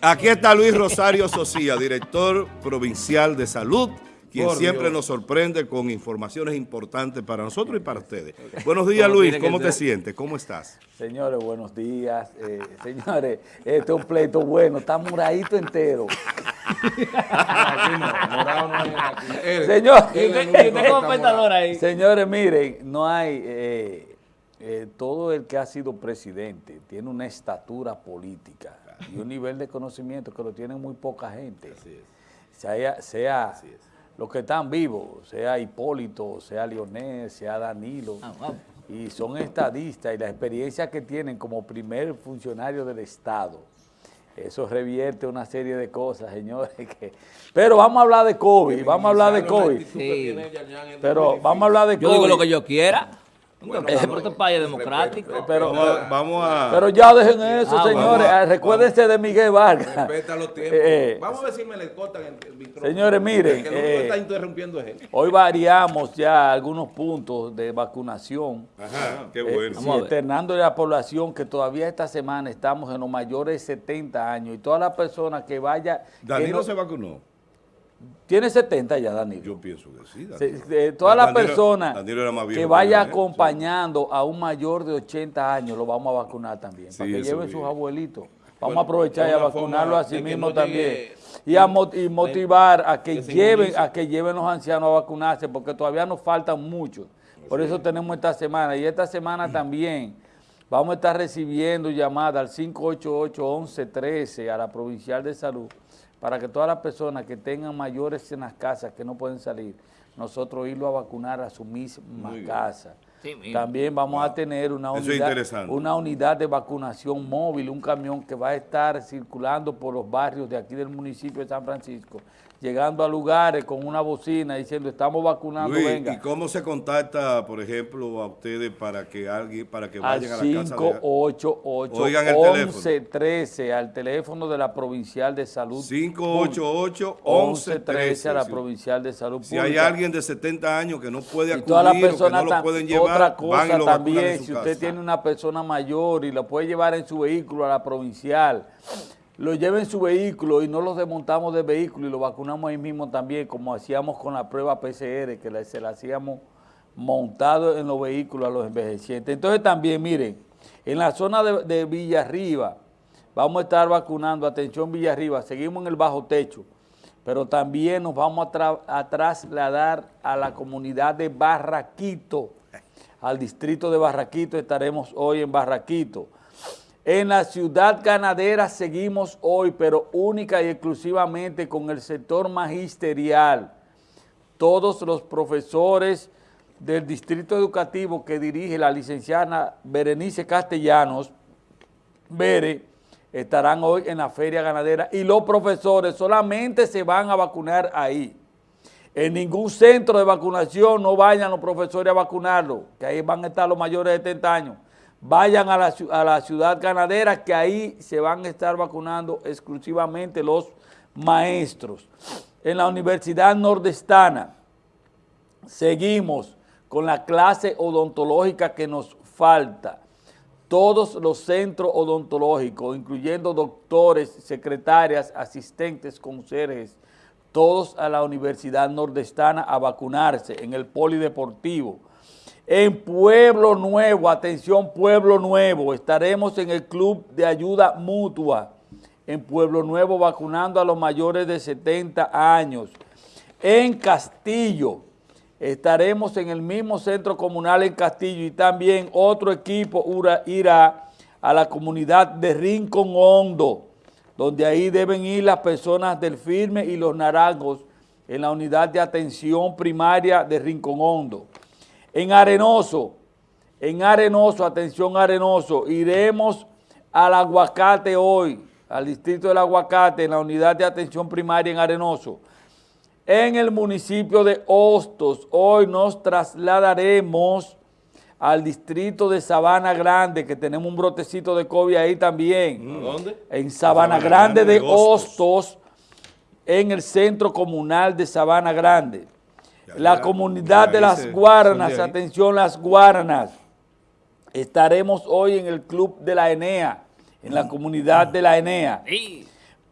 Aquí está Luis Rosario Socía, director provincial de salud, quien siempre nos sorprende con informaciones importantes para nosotros y para ustedes. Buenos días, Luis. ¿Cómo te sientes? ¿Cómo estás? Señores, buenos días. Eh, señores, este es un pleito bueno. Está moradito entero. Señores, miren, no hay... Eh, eh, todo el que ha sido presidente tiene una estatura política y un nivel de conocimiento que lo tiene muy poca gente. Sea, sea los que están vivos, sea Hipólito, sea Leonel, sea Danilo, ah, y son estadistas y la experiencia que tienen como primer funcionario del Estado, eso revierte una serie de cosas, señores. Que... Pero vamos a hablar de COVID, vamos a hablar de COVID. Pero vamos a hablar de COVID. Yo digo lo que yo quiera. Bueno, es un país democrático. Pero, vamos, a... Pero ya dejen eso, ah, señores. Ah, recuérdense de Miguel Vargas. Respeta los tiempos. Eh, vamos a ver si me le cortan el, micrófono. Señores, miren. Que no eh, está interrumpiendo él. Hoy variamos ya algunos puntos de vacunación. Ajá, qué eh, bueno. Eh, externando a la población que todavía esta semana estamos en los mayores de 70 años y todas las personas que vaya... Danilo se vacunó. Tiene 70 ya, Danilo. Yo pienso que sí. Danilo. todas las personas que vaya acompañando a un mayor de 80 años, lo vamos a vacunar también, para que lleven sus abuelitos. Vamos a aprovechar y a vacunarlo a sí mismo también. Y a motivar a que, lleven a que lleven los ancianos a vacunarse, porque todavía nos faltan muchos. Por eso tenemos esta semana. Y esta semana también vamos a estar recibiendo llamadas al 588-1113 a la Provincial de Salud para que todas las personas que tengan mayores en las casas que no pueden salir, nosotros irlo a vacunar a su misma casa. También vamos a tener una unidad, una unidad de vacunación móvil, un camión que va a estar circulando por los barrios de aquí del municipio de San Francisco llegando a lugares con una bocina diciendo estamos vacunando, venga. ¿Y cómo se contacta, por ejemplo, a ustedes para que alguien, para que vayan a la casa? 588-1113, al teléfono de la Provincial de Salud. 588-1113 a la Provincial de Salud Si hay alguien de 70 años que no puede acudir que no lo pueden llevar, otra cosa también, si usted tiene una persona mayor y lo puede llevar en su vehículo a la Provincial, lo lleven en su vehículo y no los desmontamos del vehículo y lo vacunamos ahí mismo también, como hacíamos con la prueba PCR, que se la hacíamos montado en los vehículos a los envejecientes. Entonces también, miren, en la zona de, de Villarriba, vamos a estar vacunando, atención Villarriba, seguimos en el bajo techo, pero también nos vamos a, a trasladar a la comunidad de Barraquito, al distrito de Barraquito, estaremos hoy en Barraquito. En la ciudad ganadera seguimos hoy, pero única y exclusivamente con el sector magisterial. Todos los profesores del distrito educativo que dirige la licenciada Berenice Castellanos, Bere, estarán hoy en la feria ganadera y los profesores solamente se van a vacunar ahí. En ningún centro de vacunación no vayan los profesores a vacunarlo, que ahí van a estar los mayores de 70 años vayan a la, ciudad ganadera que ahí se van a estar vacunando exclusivamente los maestros. En la Universidad Nordestana seguimos con la clase odontológica que nos falta. Todos los centros odontológicos, incluyendo doctores, secretarias, asistentes, conserjes, todos a la Universidad Nordestana a vacunarse en el polideportivo. En Pueblo Nuevo, atención Pueblo Nuevo, estaremos en el Club de Ayuda Mutua en Pueblo Nuevo vacunando a los mayores de 70 años. En Castillo, estaremos en el mismo centro comunal en Castillo y también otro equipo irá a la comunidad de Rincón Hondo, donde ahí deben ir las personas del Firme y los Naranjos en la unidad de atención primaria de Rincón Hondo. En Arenoso, en Arenoso, atención Arenoso, iremos al aguacate hoy, al distrito del aguacate, en la unidad de atención primaria en Arenoso. En el municipio de Hostos, hoy nos trasladaremos al distrito de Sabana Grande, que tenemos un brotecito de COVID ahí también. ¿Dónde? En Sabana, Grande, de Hostos, en el centro comunal de Sabana Grande la comunidad de las Guaranas, atención las Guaranas, estaremos hoy en el Club de la Enea, en la comunidad de la Enea.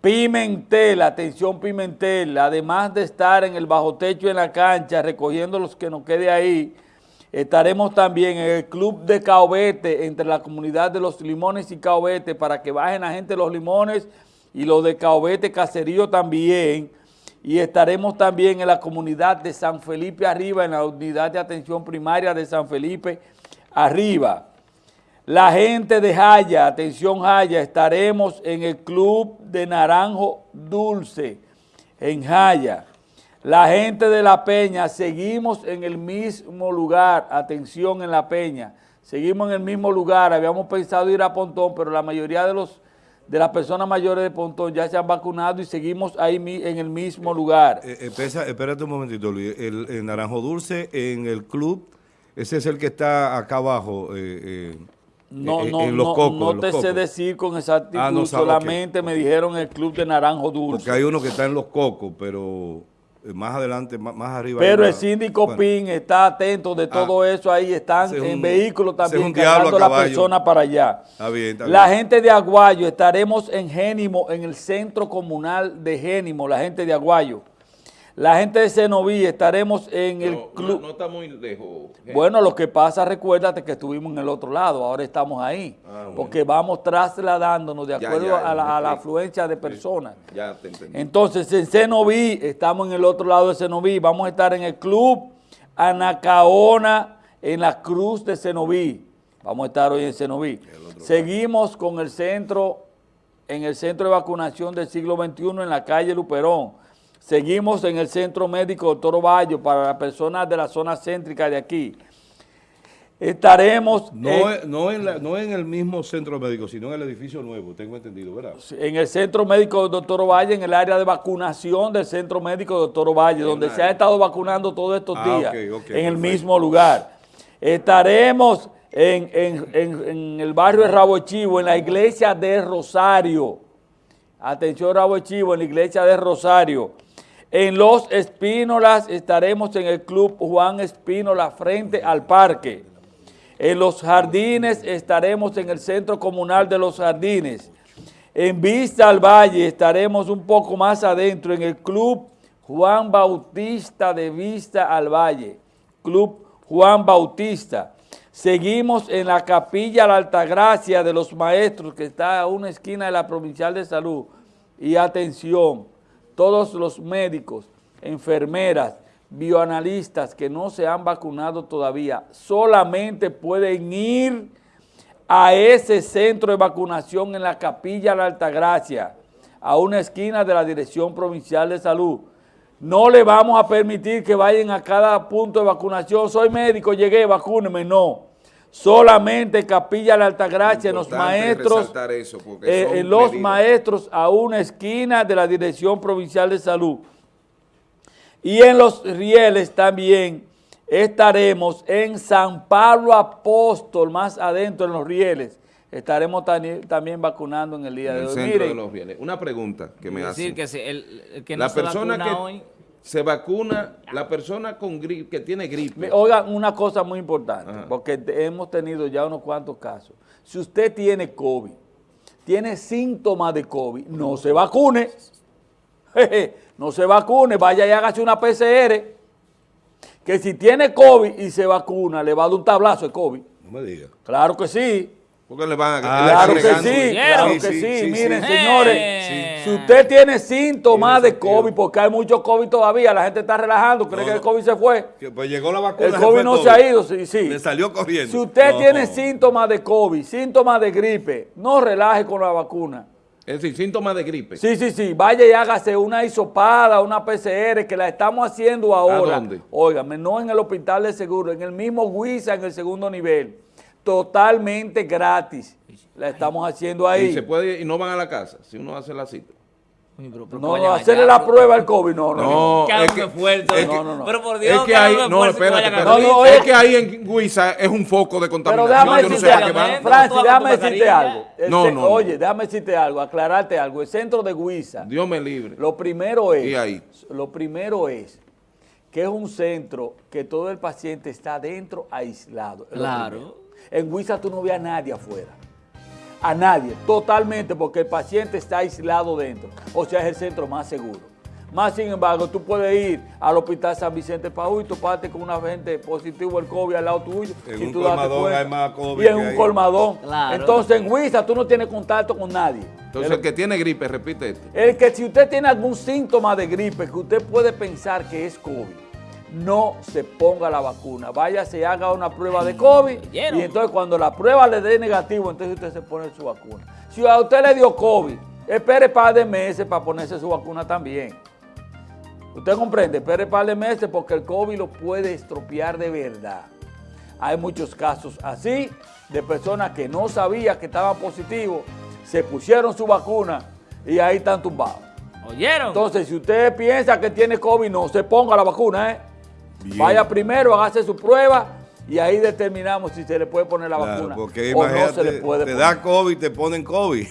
Pimentel, atención Pimentel, además de estar en el bajo techo en la cancha, recogiendo los que nos quede ahí, estaremos también en el club de Caobete, entre la comunidad de los limones y Caobete, para que bajen la gente los limones y los de Caobete Caserío también, y estaremos también en la comunidad de San Felipe Arriba, en la unidad de atención primaria de San Felipe Arriba. La gente de Jaya, atención Jaya, estaremos en el Club de Naranjo Dulce, en Jaya. La gente de La Peña, seguimos en el mismo lugar, atención en La Peña, seguimos en el mismo lugar, habíamos pensado ir a Pontón, pero la mayoría de los de las personas mayores de Pontón ya se han vacunado y seguimos ahí en el mismo lugar. Eh, eh, espérate un momentito, Luis, el, Naranjo Dulce en el club, ese es el que está acá abajo, eh, no, no, no, no te sé decir con exactitud, ah, solamente me dijeron el club de Naranjo Dulce. Porque hay uno que está en los cocos, pero eh, más adelante, más, arriba. Pero el síndico PIN está atento de todo ah, eso ahí, están en vehículos también cargando a la persona para allá. Está bien, está la gente de Aguayo, estaremos en Génimo, en el centro comunal de Génimo, la gente de Aguayo. La gente de Cenoví estaremos en el club. No, está muy lejos. Bueno, lo que pasa, recuérdate que estuvimos en el otro lado, ahora estamos ahí. Ah, porque vamos trasladándonos de acuerdo a, la, afluencia de personas. Ya te entendí. Entonces, en Cenoví, estamos en el otro lado de Cenoví, vamos a estar en el club Anacaona, en la cruz de Cenoví. Vamos a estar hoy en Cenoví. Seguimos con el centro, en el centro de vacunación del siglo XXI en la calle Luperón Seguimos en el Centro Médico Doctor Ovallo para las personas de la zona céntrica de aquí. Estaremos... No, en, no, en, el mismo centro médico, sino en el edificio nuevo, tengo entendido, ¿verdad? En el Centro Médico Doctor Ovalle, en el área de vacunación del Centro Médico Doctor Ovalle, donde se ha estado vacunando todos estos ah, días, en el mismo lugar. Estaremos en, en, el barrio de Rabo Chivo, en la iglesia de Rosario. Atención Rabo Chivo, en la iglesia de Rosario. En Los Espínolas estaremos en el Club Juan Espínola frente al parque. En Los Jardines estaremos en el Centro Comunal de Los Jardines. En Vista al Valle estaremos un poco más adentro en el Club Juan Bautista de Vista al Valle. Club Juan Bautista. Seguimos en la Capilla La Altagracia de los Maestros, que está a una esquina de la Provincial de Salud. Y atención, todos los médicos, enfermeras, bioanalistas que no se han vacunado todavía, solamente pueden ir a ese centro de vacunación en la Capilla La Altagracia, a una esquina de la Dirección Provincial de Salud. No le vamos a permitir que vayan a cada punto de vacunación. Soy médico, llegué, vacúneme. No solamente Capilla la Altagracia, en los maestros, eh, en los maestros a una esquina de la Dirección Provincial de Salud. Y en los rieles también estaremos en San Pablo Apóstol, más adentro en los rieles. Estaremos también vacunando en el día de hoy. Una pregunta que me hace. Decir que el, que no la persona que, hoy se vacuna la persona con gripe, que tiene gripe. Oigan, una cosa muy importante, porque hemos tenido ya unos cuantos casos. Si usted tiene COVID, tiene síntomas de COVID, no se vacune. no se vacune, vaya y hágase una PCR. Que si tiene COVID y se vacuna, le va a dar un tablazo de COVID. No me diga. Claro que sí. Porque le van a... Ah, claro, que sí, claro que sí, Miren, señores, si usted tiene síntomas de COVID, porque hay mucho COVID todavía, la gente está relajando, cree que el COVID se fue. Pues llegó la vacuna. El COVID no se ha ido, sí, sí. Le salió corriendo. Si usted tiene síntomas de COVID, síntomas de gripe, no relaje con la vacuna. Es decir, síntomas de gripe. Sí, sí, sí. Vaya y hágase una hisopada, una PCR, que la estamos haciendo ahora. ¿A dónde? Óigame, no en el hospital de seguro, en el mismo Huiza, en el segundo nivel totalmente gratis. La estamos haciendo ahí. Y, se puede, y no van a la casa si uno hace la cita. no, no, hacerle la prueba al COVID, no, no. No, es que, fuerte. No, no, no. Pero por Dios, es que hay, no, espérate, no, es que ahí en Guisa es un foco de contaminación. Pero déjame decirte algo, Francis, déjame decirte algo. No, no, Oye, déjame decirte algo, aclararte algo. El centro de Guisa. Dios me libre. Lo primero es. ¿Y ahí? Lo primero es que es un centro que todo el paciente está dentro aislado. Claro. En Huiza tú no ves a nadie afuera. a nadie, totalmente, porque el paciente está aislado dentro. O sea, es el centro más seguro. Más sin embargo, tú puedes ir al Hospital San Vicente Paúl y toparte con una gente positivo el COVID al lado tuyo. En un colmadón hay más COVID. Y en un colmadón. Entonces en Huiza tú no tienes contacto con nadie. Entonces el, que tiene gripe, repite esto. El que si usted tiene algún síntoma de gripe que usted puede pensar que es COVID, no se ponga la vacuna. Vaya, se haga una prueba de COVID y entonces cuando la prueba le dé negativo, entonces usted se pone su vacuna. Si a usted le dio COVID, espere un par de meses para ponerse su vacuna también. Usted comprende, espere un par de meses porque el COVID lo puede estropear de verdad. Hay muchos casos así de personas que no sabían que estaban positivos, se pusieron su vacuna y ahí están tumbados. ¿Oyeron? Entonces, si usted piensa que tiene COVID, no se ponga la vacuna, ¿eh? Vaya primero, hágase su prueba y ahí determinamos si se le puede poner la vacuna porque o no se le puede te da COVID, te ponen COVID.